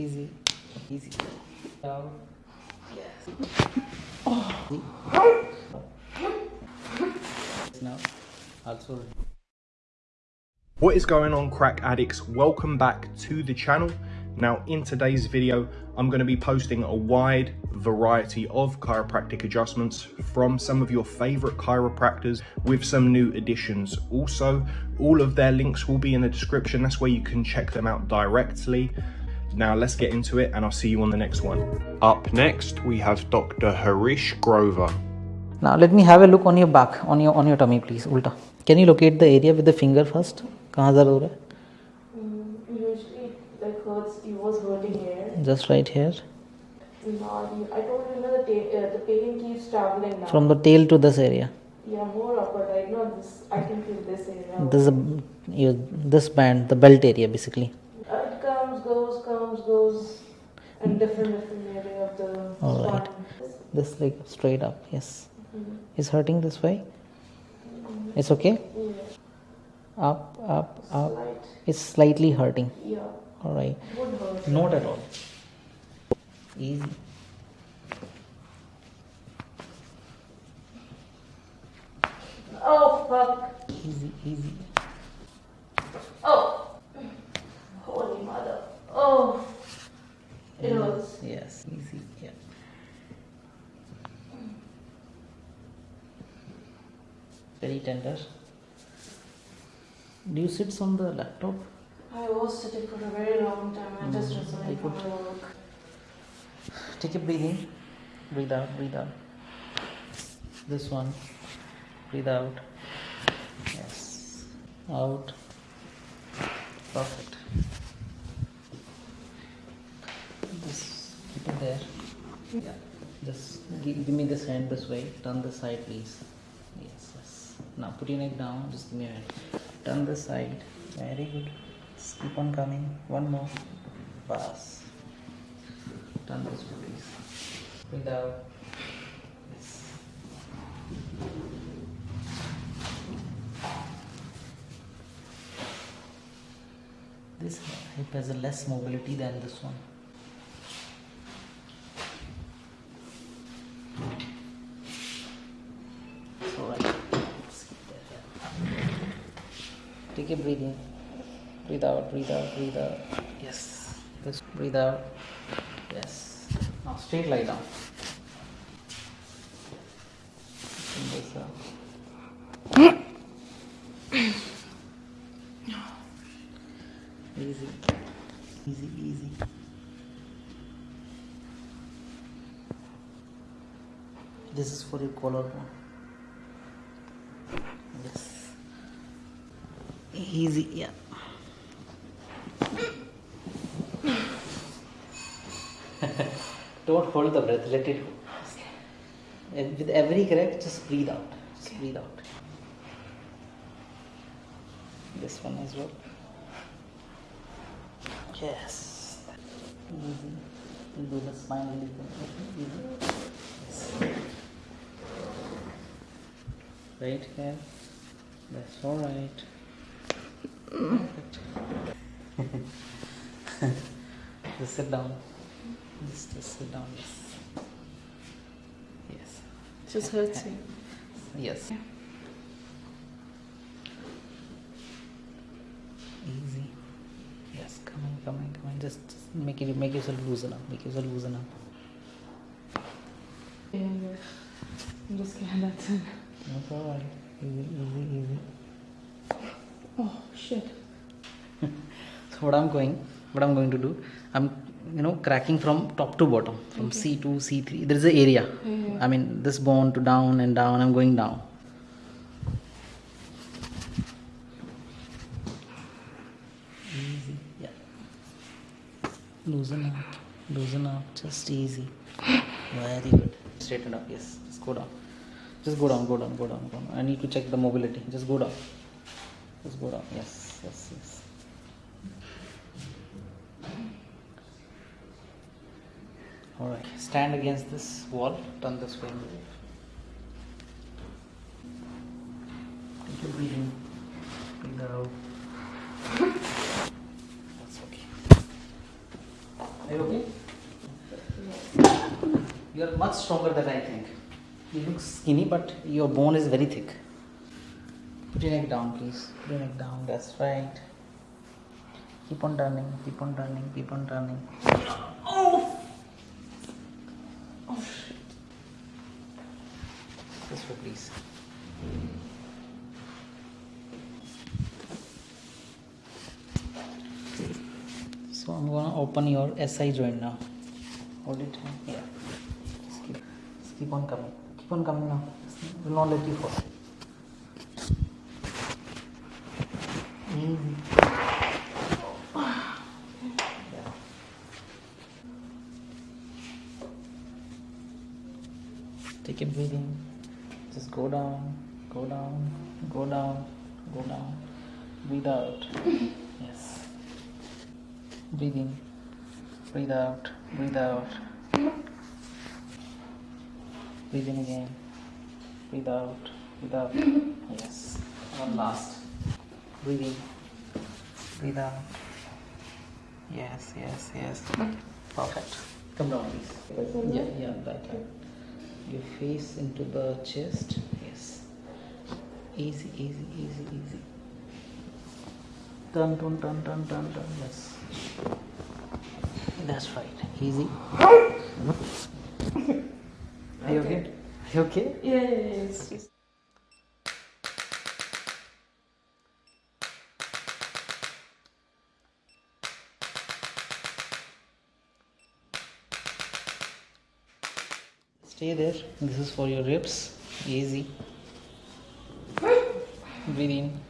Easy. Easy. Down. Yes. Also What is going on crack addicts? Welcome back to the channel. Now in today's video, I'm going to be posting a wide variety of chiropractic adjustments from some of your favorite chiropractors with some new additions. Also, all of their links will be in the description. That's where you can check them out directly. Now let's get into it and I'll see you on the next one. Up next, we have Dr. Harish Grover. Now let me have a look on your back, on your on your tummy, please. Ulta. Can you locate the area with the finger first? कहाँ दर्द हो रहा Mm, Usually it like hurts, it was hurting here. है? Just right here. Now, the- I told you, you know, the, ta- uh, the pain keeps traveling now. From the tail to this area. yeah, more upper right now. This I can feel this area. This is a, you, this band, the belt area basically. It comes, goes, comes, goes, and different different area of the All right. spine. This leg straight up, yes. Mhm. Is hurting this way? It's okay? Yeah, Up, up, up. slight. It's slightly hurting. Yeah, Alright. Not at all. Easy. Oh fuck! Easy, easy. Oh, holy mother! Oh, it hurts. Yes, easy. Yeah. Very tender. Do you sit on the laptop? I was sitting for a very long time. I just Mm, resigned I from could- work. Take a breathe in. Breathe out, breathe out. This one. Breathe out. Yes. Out. Perfect. Just keep it there. Yeah. Just give, give me this hand this way. Turn this side, please. Now put your neck down. Just give me a hand. Turn this side. Very good. Just keep on coming. One more. Pass. Turn this please. Breathe out. Yes. This hip has less mobility than this one. It's alright. Just keep that there. Take breathing breathe out, breathe out, breathe out. Yes. Just breathe out. Yes. Now straight lie down. Bring this up. Easy. Easy, easy. This is for your collarbone. Yes. Easy, yeah. Don't hold the breath, let it go. And with every correct, just breathe out. Just breathe out. This one as well. Yes. Easy. You do the spinal deconstruction. Easy. Yes. Right here. That's all right. Just sit down. Just, just sit down. Yes. Yes. Just hurts you. Yes. Easy. Yes, come on coming, coming, coming. Just, just make it, make yourself loosen up. Make yourself loosen up. Yeah, yeah. I'm just kidding. That's it. That's alright. Easy, easy, easy. Shit. So what I'm going, what I'm going to do, I'm you know cracking from top to bottom, from C to C3. There is an area. Yeah. I mean this bone to down and down. I'm going down. Easy, yeah. Loosen up, loosen up, just easy. Very good. Straighten up, yes. Just go down. Just go down, go down, go down, go down. I need to check the mobility. Just go down. Just go down. Yes, yes, yes. Alright, stand against this wall, turn this way. Take your breathing. Breathe out. That's okay. Are you okay? You are much stronger than I think. You look skinny, but your bone is very thick. Put your neck down, please. Put your neck down. That's right. Keep on turning. Keep on turning. Keep on turning. Oh! Oh shit. This way, please. So I'm gonna open your SI joint now. Hold it. Yeah. Just keep, just keep on coming. Keep on coming now. Will not let you fall. Take a breathing. Just go down, go down, go down, go down. Breathe out. Yes. Breathe in. Breathe out. Breathe out. Breathe in again. Breathe out. Breathe out. Yes. One last. Breathe in. Breathe out. Yes, yes, yes. Perfect. Come down, please. Yeah, yeah, up. Your face into the chest. Yes. Easy, easy, easy, easy. Turn, turn, turn, turn, turn, turn. Yes. That's right. Easy. Are you okay? Are you okay? Yeah, yeah, yeah. Stay there. This is for your ribs. Easy. Breathe in.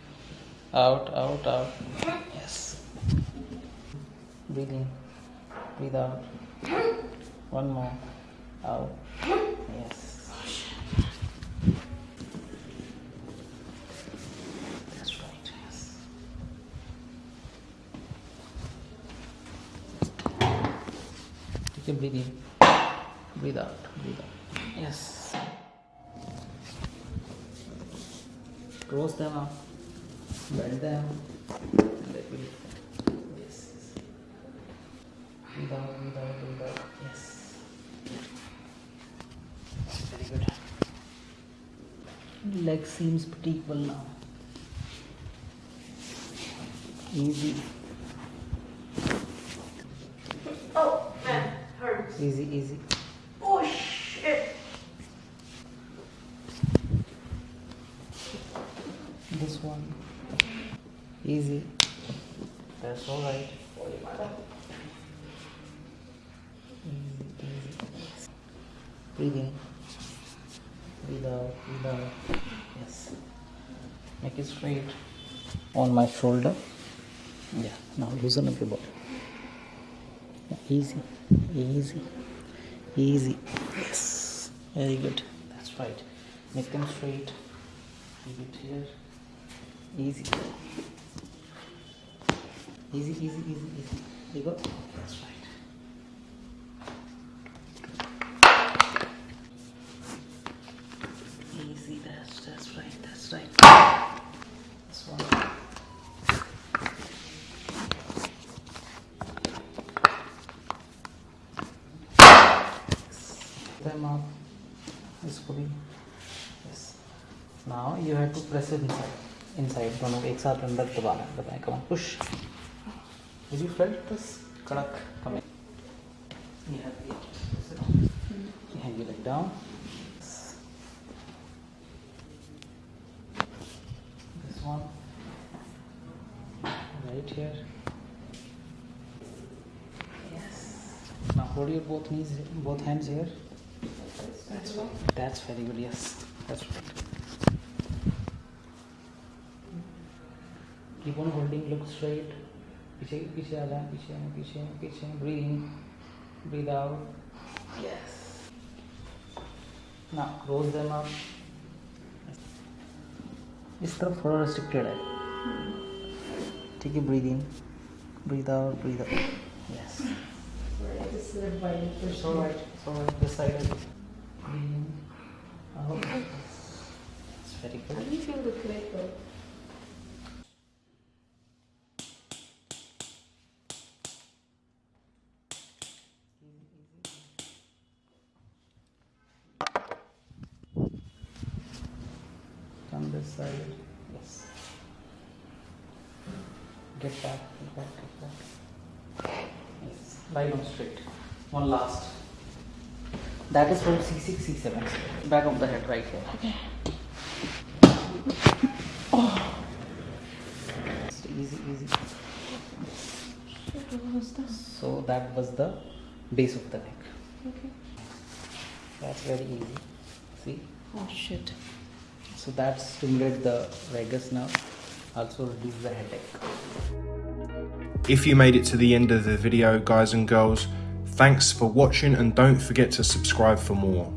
Out, out, out. Yes. Breathe in. Breathe out. One more. Out. Yes. Take a breathe in. Breathe out. Breathe out. Yes. Close them up. Bend them. And let me lift. Yes. yes. Breathe out. Breathe out. Breathe out. Yes. Very good. Leg seems pretty equal now. Easy. oh man, hurts. Easy. Easy. Oh shit. This one. Easy. That's all right. Breathe in. Breathe out. Breathe out. Yes. Make it straight. On my shoulder. Yeah. Now loosen up your body. Yeah, Easy. Easy. Easy. Yes. Very good. That's right. Make them straight. Keep it here. Easy. Easy, easy, easy, easy. You go. That's right. Easy, that's that's right, that's right. This one. Them up. Yes. Now you have to press it inside. Inside. दोनों एक साथ अंदर दबाना है दबाएं come on push. Did you felt this kadak coming? You have to press it on. You hang your leg down. This one. Right here. Yes. Now hold your both knees, both hands here. That's right. That's very good. Yes, that's right. Keep on holding look straight पीछे पीछे आ जाए पीछे पीछे पीछे breathe in breathe out yes ना close them आप इस तरफ़ थोड़ा रिस्ट्रिक्टेड है ठीक है breathe in breathe out breathe out yes This is right. It's all right. It's all right. This side is green. Oh, it's very good. Side. Yes. Get back, get back, get back. Yes. Lie down straight. One last. That is from C6, C7. Back of the head right here. Okay. Oh. Easy, easy. What was this? So that was the base of the neck. Okay. That's very easy. See? Oh shit. So that stimulates the vagus nerve, also reduce the headache. If you made it to the end of the video, guys and girls, thanks for watching and don't forget to subscribe for more.